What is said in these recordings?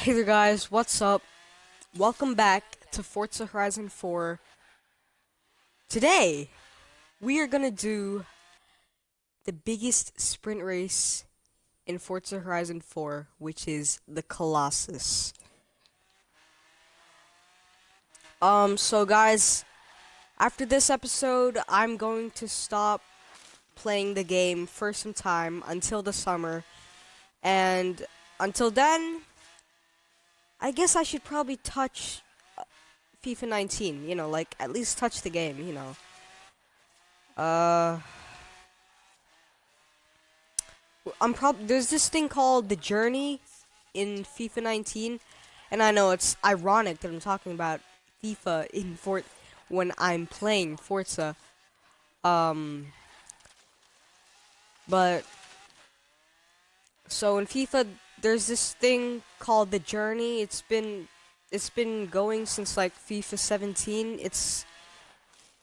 Hey there guys, what's up? Welcome back to Forza Horizon 4. Today, we are gonna do the biggest sprint race in Forza Horizon 4, which is the Colossus. Um, so guys, after this episode, I'm going to stop playing the game for some time until the summer. And until then, I guess I should probably touch uh, FIFA 19, you know, like at least touch the game, you know. Uh I'm prob there's this thing called the journey in FIFA 19 and I know it's ironic that I'm talking about FIFA in Fort when I'm playing Forza um but so in FIFA there's this thing called the journey. It's been it's been going since like FIFA 17. It's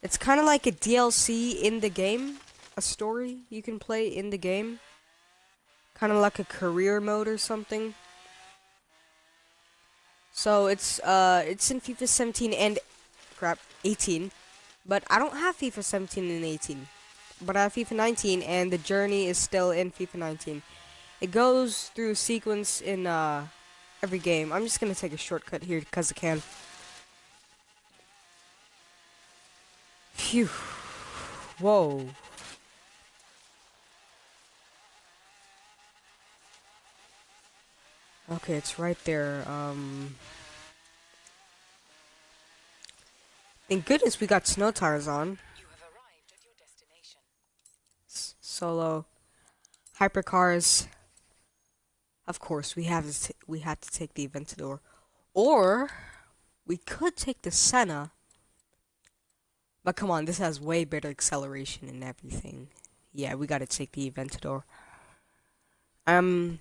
it's kind of like a DLC in the game, a story you can play in the game. Kind of like a career mode or something. So it's uh it's in FIFA 17 and crap 18, but I don't have FIFA 17 and 18. But I have FIFA 19 and the journey is still in FIFA 19. It goes through sequence in uh, every game. I'm just gonna take a shortcut here because I can. Phew. Whoa. Okay, it's right there. Um. Thank goodness we got snow tires on. Solo. Hypercars. Of course, we have to we had to take the Aventador, or we could take the Senna. But come on, this has way better acceleration and everything. Yeah, we gotta take the Aventador. Um,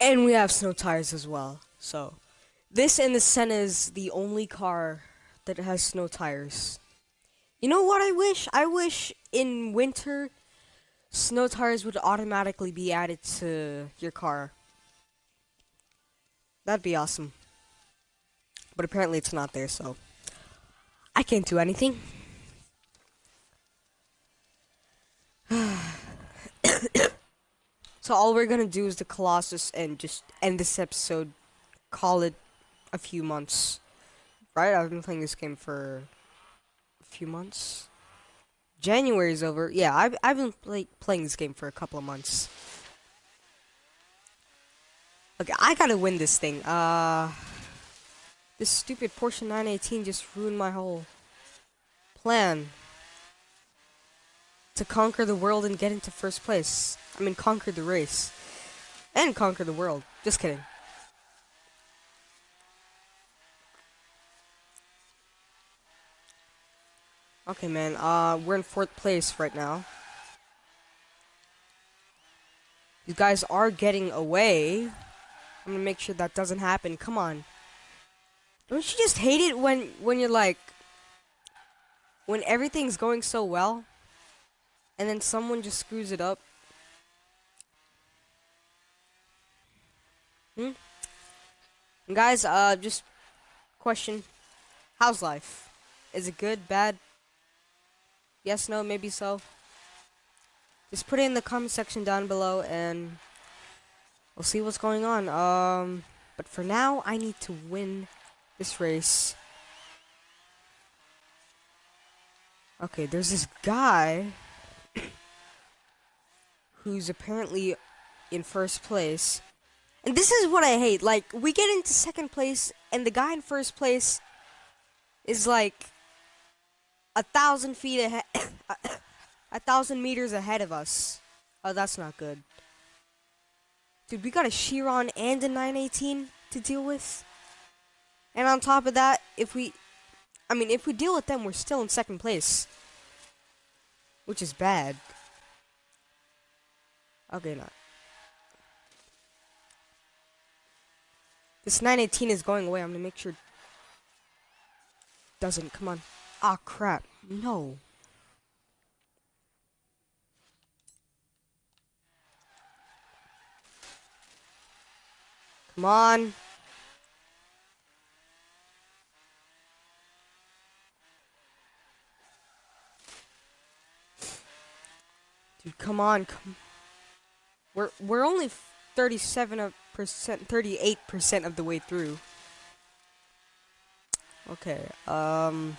and we have snow tires as well. So, this and the Senna is the only car that has snow tires. You know what I wish? I wish in winter snow tires would automatically be added to your car. That'd be awesome. But apparently it's not there, so I can't do anything. so all we're gonna do is the Colossus and just end this episode, call it a few months. Right? I've been playing this game for a few months. January's over. Yeah, I've, I've been play, playing this game for a couple of months. Okay, I gotta win this thing. Uh, this stupid Porsche 918 just ruined my whole plan. To conquer the world and get into first place. I mean, conquer the race. And conquer the world. Just kidding. Okay, man. Uh, we're in fourth place right now. You guys are getting away. I'm gonna make sure that doesn't happen. Come on. Don't you just hate it when when you're like when everything's going so well and then someone just screws it up? Hmm? And guys, uh just question. How's life? Is it good, bad? Yes, no, maybe so. Just put it in the comment section down below and we'll see what's going on. Um, but for now, I need to win this race. Okay, there's this guy who's apparently in first place. And this is what I hate. Like, we get into second place, and the guy in first place is like a thousand feet ahead, a thousand meters ahead of us. Oh, that's not good. Dude, we got a Chiron and a 918 to deal with. And on top of that, if we, I mean, if we deal with them, we're still in second place. Which is bad. Okay, not. This 918 is going away. I'm gonna make sure. Doesn't. Come on. Ah, crap. No. Come on. Dude, come on. Come. We're we're only 37 percent 38% of the way through. Okay. Um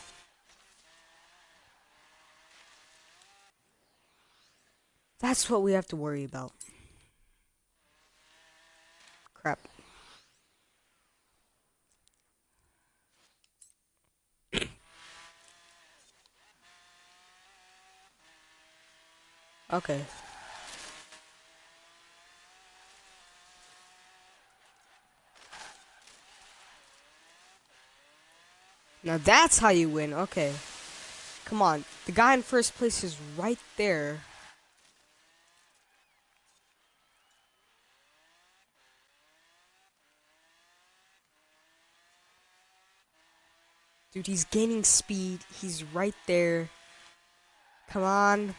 That's what we have to worry about. Crap. okay. Now that's how you win. Okay. Come on. The guy in first place is right there. Dude, he's gaining speed. He's right there. Come on.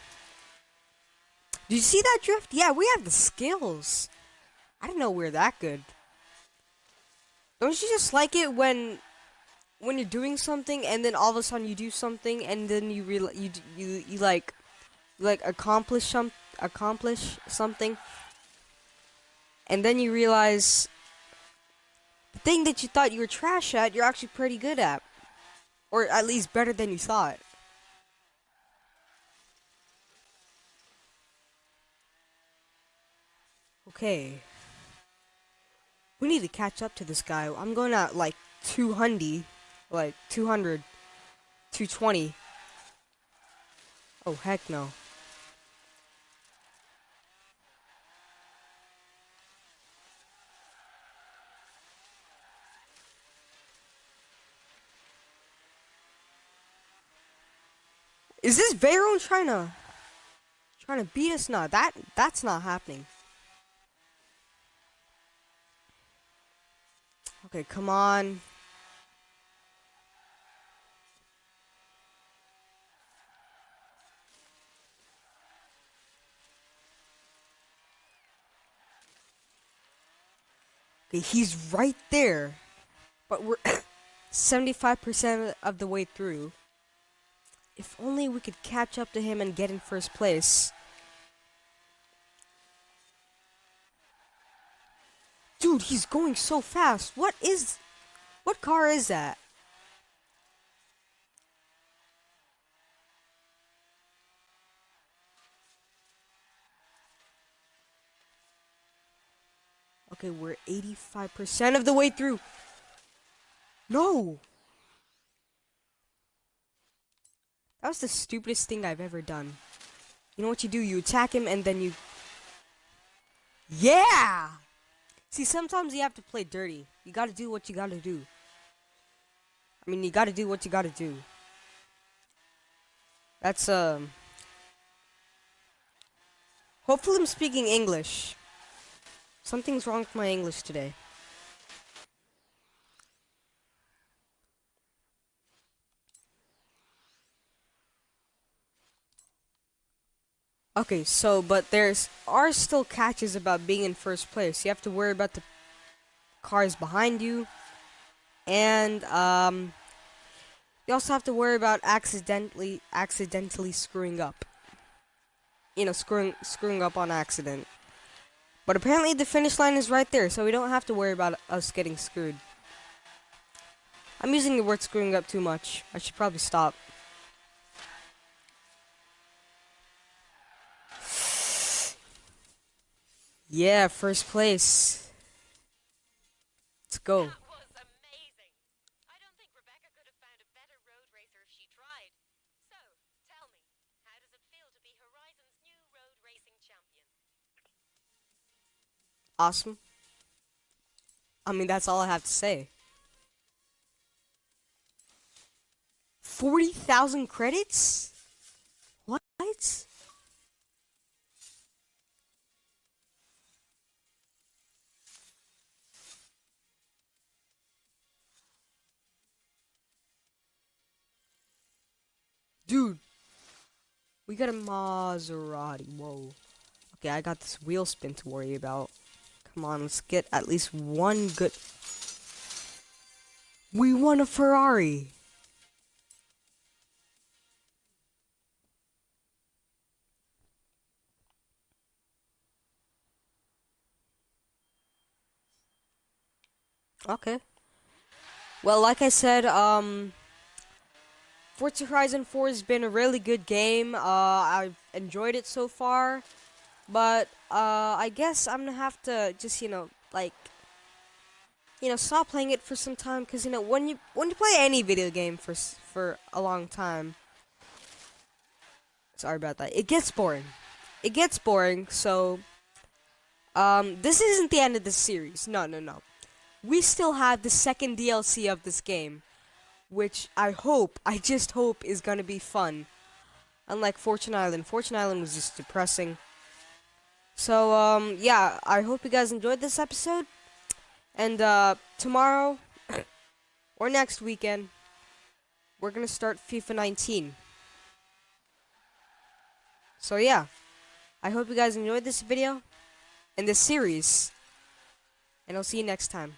Did you see that drift? Yeah, we have the skills. I didn't know we are that good. Don't you just like it when when you're doing something and then all of a sudden you do something and then you real you you you like like accomplish some accomplish something and then you realize the thing that you thought you were trash at you're actually pretty good at or at least better than you thought. Okay. We need to catch up to this guy. I'm going at like 200. Like 200. 220. Oh, heck no. Is this Veyron trying to trying to beat us? No, that that's not happening. Okay, come on. Okay, he's right there. But we're 75% of the way through. If only we could catch up to him and get in first place. Dude, he's going so fast. What is... What car is that? Okay, we're 85% of the way through. No! That was the stupidest thing I've ever done. You know what you do? You attack him and then you... Yeah! See, sometimes you have to play dirty. You gotta do what you gotta do. I mean, you gotta do what you gotta do. That's, um... Hopefully I'm speaking English. Something's wrong with my English today. Okay, so, but there's are still catches about being in first place. You have to worry about the cars behind you. And, um, you also have to worry about accidentally, accidentally screwing up. You know, screwing, screwing up on accident. But apparently the finish line is right there, so we don't have to worry about us getting screwed. I'm using the word screwing up too much. I should probably stop. Yeah, first place. Let's go. Awesome. I mean, that's all I have to say. 40,000 credits? What? We got a Maserati. Whoa. Okay, I got this wheel spin to worry about. Come on, let's get at least one good. We won a Ferrari. Okay. Well, like I said, um, Forza Horizon 4 has been a really good game. Uh, I've enjoyed it so far. But, uh, I guess I'm gonna have to just, you know, like, you know, stop playing it for some time. Because, you know, when you, when you play any video game for, for a long time, sorry about that, it gets boring. It gets boring, so, um, this isn't the end of the series. No, no, no. We still have the second DLC of this game which I hope, I just hope is gonna be fun. Unlike Fortune Island. Fortune Island was just depressing. So, um, yeah, I hope you guys enjoyed this episode. And, uh, tomorrow, or next weekend, we're gonna start FIFA 19. So, yeah. I hope you guys enjoyed this video, and this series. And I'll see you next time.